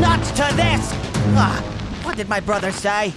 Not to this! Ah, what did my brother say?